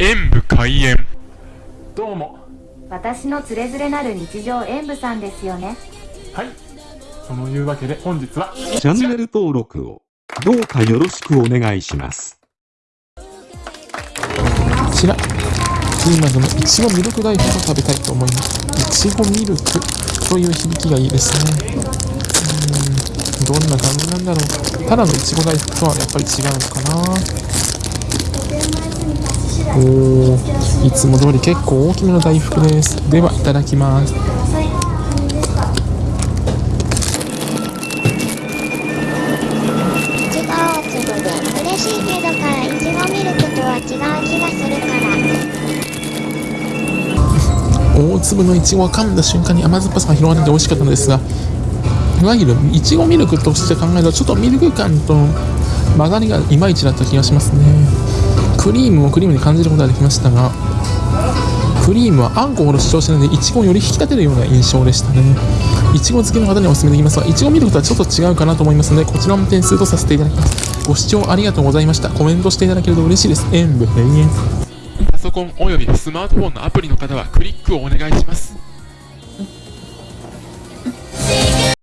演武開演どうも私のつれづれなる日常演舞さんですよねはいそのいうわけで本日はチャンネル登録をどうかよろしくお願いします。こちら、キーマズのいちごミルク大福を食べたいと思います。いちごミルクという響きがいいですね。うーん、どんな感じなんだろう。ただのいちご大福とはやっぱり違うのかな。おー、いつも通り結構大きめの大福です。では、いただきます。嬉しいけどからいちごミルクとは違う気がするから大粒のいちごを噛んだ瞬間に甘酸っぱさが広がって美味しかったのですがいわゆるいちごミルクとして考えるとちょっとミルク感と混ざりがいまいちだった気がしますねクリームもクリームに感じることができましたがクリームはあんこほど主張してないのでいちごをより引き立てるような印象でしたね。いちご好きの方にはお勧めできますがいちごミルクとはちょっと違うかなと思いますのでこちらも点数とさせていただきます。ご視聴ありがとうございました。コメントしていただけると嬉しいです。演武閉園パソコンおよびスマートフォンのアプリの方はクリックをお願いします。